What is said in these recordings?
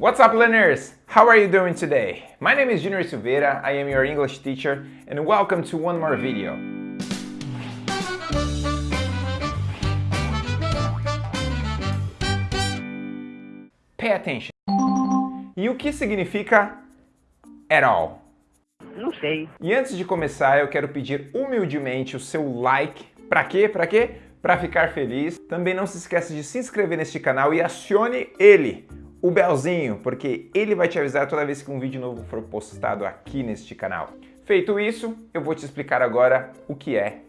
What's up learners? How are you doing today? My name is Junior Silveira, I am your English teacher and welcome to one more video. Pay attention. E o que significa at all? Não sei. E antes de começar, eu quero pedir humildemente o seu like. Pra quê? Pra quê? Pra ficar feliz. Também não se esqueça de se inscrever neste canal e acione ele, o belzinho, porque ele vai te avisar toda vez que um vídeo novo for postado aqui neste canal. Feito isso, eu vou te explicar agora o que é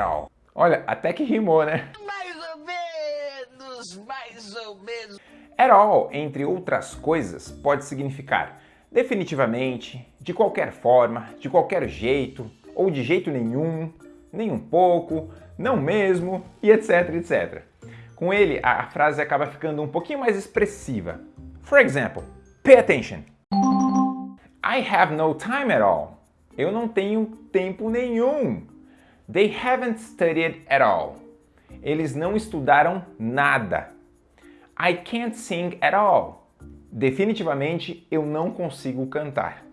all. Olha, até que rimou, né? Mais ou menos, mais ou menos. All, entre outras coisas, pode significar definitivamente, de qualquer forma, de qualquer jeito, ou de jeito nenhum, nem um pouco, não mesmo, e etc, etc. Com ele, a frase acaba ficando um pouquinho mais expressiva. For example, pay attention. I have no time at all. Eu não tenho tempo nenhum. They haven't studied at all. Eles não estudaram nada. I can't sing at all. Definitivamente eu não consigo cantar.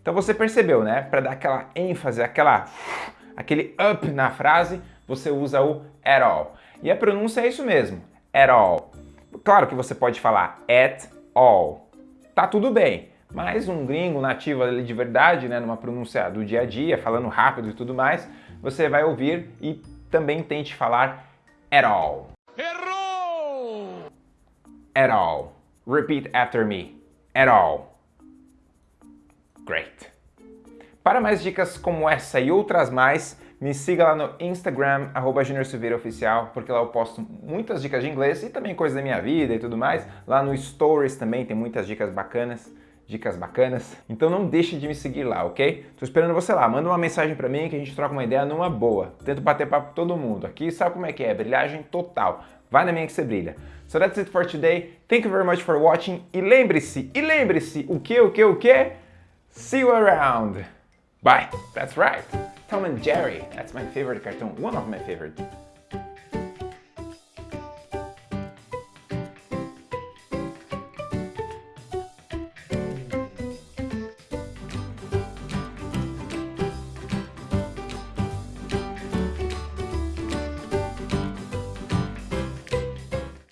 Então você percebeu, né? Para dar aquela ênfase, aquela, aquele up na frase, você usa o at all. E a pronúncia é isso mesmo, at all. Claro que você pode falar at all. Tá tudo bem, mas um gringo nativo ali de verdade, né, numa pronúncia do dia a dia, falando rápido e tudo mais, você vai ouvir e também tente falar at all. Errou! At all. Repeat after me. At all. Great. Para mais dicas como essa e outras mais, me siga lá no Instagram, arroba Oficial, porque lá eu posto muitas dicas de inglês e também coisas da minha vida e tudo mais. Lá no Stories também tem muitas dicas bacanas, dicas bacanas. Então não deixe de me seguir lá, ok? Tô esperando você lá, manda uma mensagem pra mim que a gente troca uma ideia numa boa. Tento bater papo com todo mundo. Aqui sabe como é que é, brilhagem total. Vai na minha que você brilha. So that's it for today. Thank you very much for watching. E lembre-se, e lembre-se, o que, o que, o que? See you around. Bye. That's right. Tom and Jerry. That's my favorite cartoon. One of my favorite.